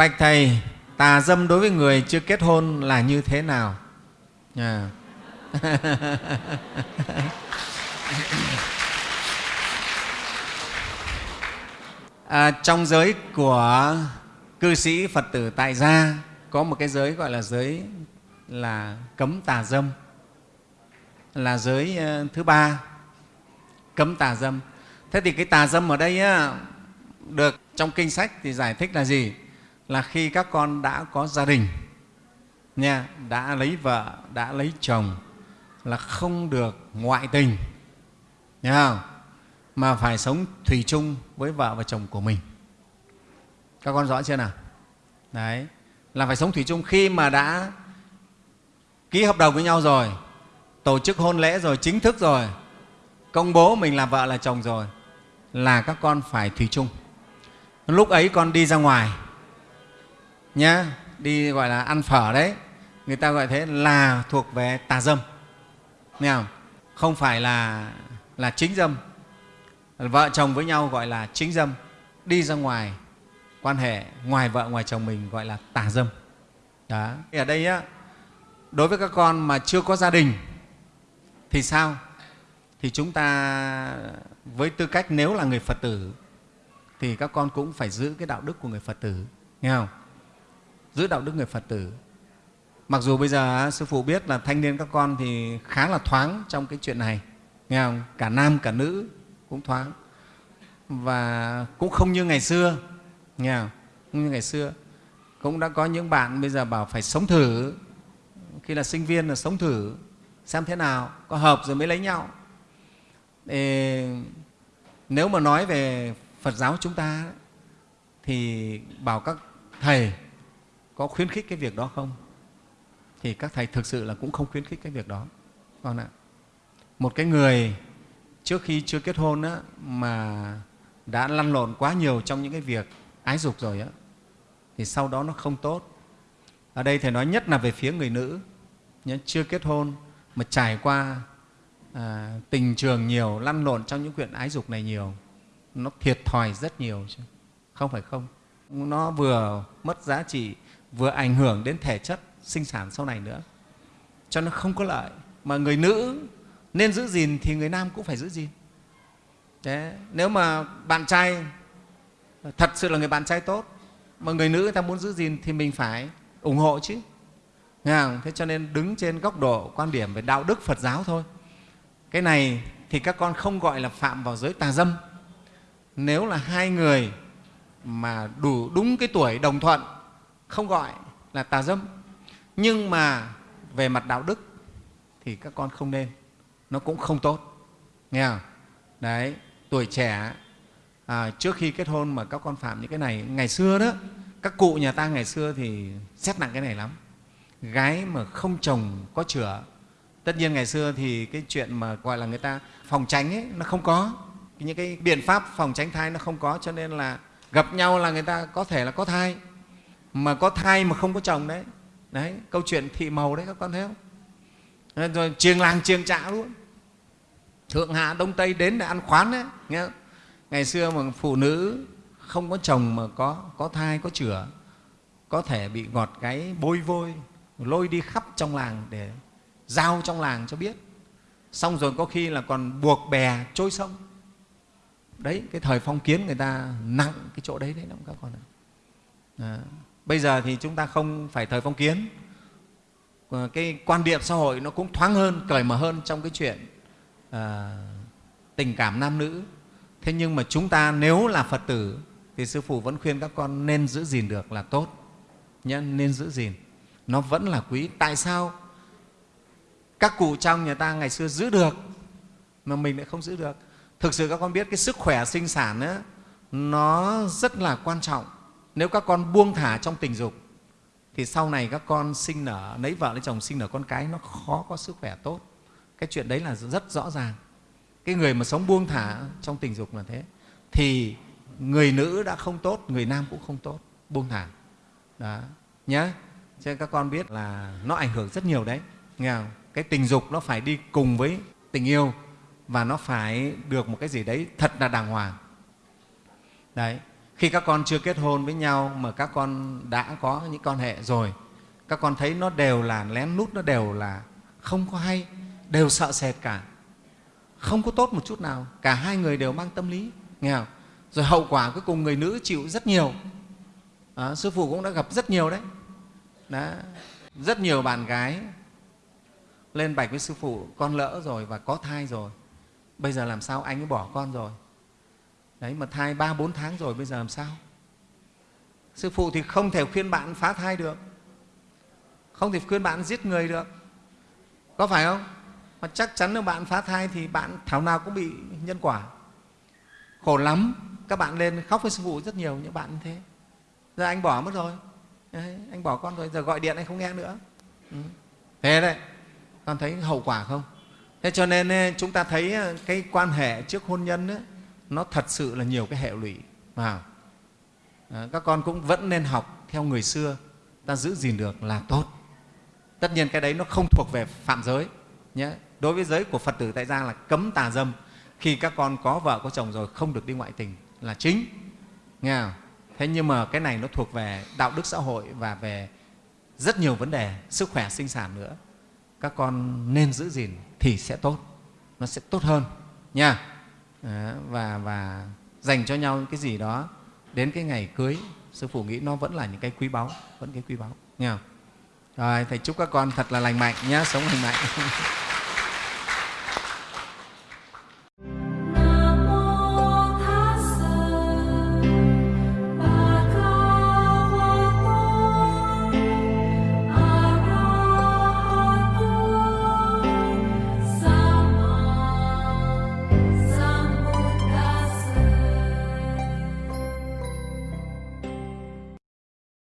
bạch thầy tà dâm đối với người chưa kết hôn là như thế nào? À. à, trong giới của cư sĩ phật tử tại gia có một cái giới gọi là giới là cấm tà dâm. Là giới ờ, thứ ba cấm tà dâm. Thế thì cái tà dâm ở đây á, được trong kinh sách thì giải thích là gì? Là khi các con đã có gia đình, nha, đã lấy vợ, đã lấy chồng là không được ngoại tình, nha không? mà phải sống thủy chung với vợ và chồng của mình. Các con rõ chưa nào? Đấy, là phải sống thủy chung. Khi mà đã ký hợp đồng với nhau rồi, tổ chức hôn lễ rồi, chính thức rồi, công bố mình là vợ là chồng rồi, là các con phải thủy chung. Lúc ấy con đi ra ngoài nhá, đi gọi là ăn phở đấy. Người ta gọi thế là thuộc về tà dâm. Nghe không? Không phải là là chính dâm. Vợ chồng với nhau gọi là chính dâm. Đi ra ngoài, quan hệ ngoài vợ, ngoài chồng mình gọi là tà dâm. Đó. Ở đây á, đối với các con mà chưa có gia đình, thì sao? Thì chúng ta, với tư cách nếu là người phật tử, thì các con cũng phải giữ cái đạo đức của người phật tử. Nghe không? Giữ đạo đức người phật tử. Mặc dù bây giờ sư phụ biết là thanh niên các con thì khá là thoáng trong cái chuyện này. Nghe không? Cả nam cả nữ cũng thoáng. Và cũng không như ngày xưa. Nghe không? không như ngày xưa. Cũng đã có những bạn bây giờ bảo phải sống thử. Khi là sinh viên là sống thử xem thế nào có hợp rồi mới lấy nhau. Ê, nếu mà nói về phật giáo chúng ta thì bảo các thầy có khuyến khích cái việc đó không? Thì các thầy thực sự là cũng không khuyến khích cái việc đó. Con ạ một cái người trước khi chưa kết hôn á, mà đã lăn lộn quá nhiều trong những cái việc ái dục rồi á, thì sau đó nó không tốt. Ở đây thầy nói nhất là về phía người nữ. Chưa kết hôn mà trải qua à, tình trường nhiều lăn lộn trong những chuyện ái dục này nhiều nó thiệt thòi rất nhiều chứ. Không phải không nó vừa mất giá trị vừa ảnh hưởng đến thể chất sinh sản sau này nữa. Cho nó không có lợi. Mà người nữ nên giữ gìn thì người nam cũng phải giữ gìn. Thế, nếu mà bạn trai thật sự là người bạn trai tốt mà người nữ người ta muốn giữ gìn thì mình phải ủng hộ chứ. Nghe không? thế cho nên đứng trên góc độ quan điểm về đạo đức phật giáo thôi. Cái này thì các con không gọi là phạm vào giới tà dâm. Nếu là hai người mà đủ đúng cái tuổi đồng thuận không gọi là tà dâm. Nhưng mà về mặt đạo đức thì các con không nên. Nó cũng không tốt. Nghe không? Đấy tuổi trẻ à, trước khi kết hôn mà các con phạm những cái này ngày xưa đó các cụ nhà ta ngày xưa thì xét nặng cái này lắm. Gái mà không chồng có chửa. Tất nhiên ngày xưa thì cái chuyện mà gọi là người ta phòng tránh ấy nó không có. Những cái biện pháp phòng tránh thai nó không có cho nên là gặp nhau là người ta có thể là có thai mà có thai mà không có chồng đấy. Đấy câu chuyện thị màu đấy các con thấy không? Rồi chiêng làng chiêng trạ luôn. Thượng hạ đông tây đến để ăn khoán đấy nghe không? ngày xưa mà phụ nữ không có chồng mà có có thai có chửa, có thể bị ngọt gáy bôi vôi lôi đi khắp trong làng để giao trong làng cho biết. Xong rồi có khi là còn buộc bè trôi sông. Đấy cái thời phong kiến người ta nặng cái chỗ đấy đấy lắm các con ạ. À, bây giờ thì chúng ta không phải thời phong kiến. Ờ, cái quan điểm xã hội nó cũng thoáng hơn cởi mở hơn trong cái chuyện à, tình cảm nam nữ. Thế nhưng mà chúng ta nếu là phật tử thì sư phụ vẫn khuyên các con nên giữ gìn được là tốt. Nhé nên giữ gìn. Nó vẫn là quý. Tại sao? Các cụ trong nhà ta ngày xưa giữ được mà mình lại không giữ được. Thực sự các con biết cái sức khỏe sinh sản ấy, nó rất là quan trọng nếu các con buông thả trong tình dục, thì sau này các con sinh nở, lấy vợ lấy chồng sinh nở con cái, nó khó có sức khỏe tốt. Cái chuyện đấy là rất rõ ràng. Cái người mà sống buông thả trong tình dục là thế. Thì người nữ đã không tốt, người nam cũng không tốt, buông thả. Đó nhé cho nên các con biết là nó ảnh hưởng rất nhiều đấy. Nghe không? cái tình dục nó phải đi cùng với tình yêu và nó phải được một cái gì đấy thật là đàng hoàng. Đấy khi các con chưa kết hôn với nhau mà các con đã có những quan hệ rồi các con thấy nó đều là lén lút nó đều là không có hay đều sợ sệt cả không có tốt một chút nào cả hai người đều mang tâm lý nghe không? rồi hậu quả cuối cùng người nữ chịu rất nhiều à, sư phụ cũng đã gặp rất nhiều đấy đó. rất nhiều bạn gái lên bạch với sư phụ con lỡ rồi và có thai rồi bây giờ làm sao anh ấy bỏ con rồi đấy mà thai ba bốn tháng rồi bây giờ làm sao? Sư phụ thì không thể khuyên bạn phá thai được. Không thể khuyên bạn giết người được. Có phải không? Mà chắc chắn nếu bạn phá thai thì bạn thảo nào cũng bị nhân quả. Khổ lắm. Các bạn lên khóc với sư phụ rất nhiều những bạn như thế. Giờ anh bỏ mất rồi. Đấy, anh bỏ con rồi giờ gọi điện anh không nghe nữa. Ừ. thế đấy. Con thấy hậu quả không? Thế cho nên ờ, chúng ta thấy ờ, cái quan hệ trước hôn nhân ấy, nó thật sự là nhiều cái hệ lụy vào à, ờ, các con cũng vẫn nên học theo người xưa ta giữ gìn được là tốt. Tất nhiên cái đấy nó không thuộc về phạm giới nhé. Đối với giới của phật tử tại gia là cấm tà dâm. Khi các con có vợ có chồng rồi không được đi ngoại tình là chính nghe không? thế nhưng mà cái này nó thuộc về đạo đức xã hội và về rất nhiều vấn đề sức khỏe sinh sản nữa. Các con nên giữ gìn thì sẽ tốt nó sẽ tốt hơn nha. Ờ, và và dành cho nhau cái gì đó đến cái ngày cưới. Sư phụ nghĩ nó vẫn là những cái quý báu, vẫn cái quý báu nha rồi, thầy chúc các con thật là lành mạnh nhé sống lành mạnh.